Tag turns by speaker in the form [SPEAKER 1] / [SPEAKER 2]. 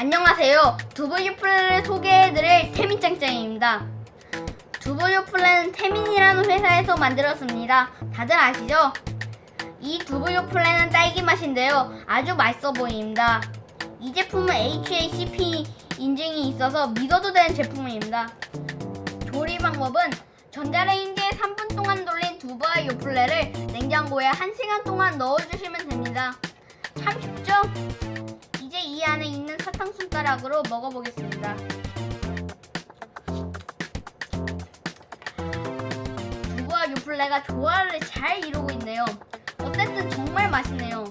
[SPEAKER 1] 안녕하세요. 두부유플레를 소개해드릴 태민짱짱입니다. 두부유플레는 태민이라는 회사에서 만들었습니다. 다들 아시죠? 이 두부유플레는 딸기 맛인데요. 아주 맛있어 보입니다. 이 제품은 HACP 인증이 있어서 믿어도 되는 제품입니다. 조리 방법은 전자레인지에 3분 동안 돌린 두부와 요플레를 냉장고에 1시간 동안 넣어주시면 됩니다. 참 쉽죠? 이제 이 안에 손가락으로 먹어보겠습니다. 두부와 요플레가 조화를 잘 이루고 있네요. 어쨌든 정말 맛있네요.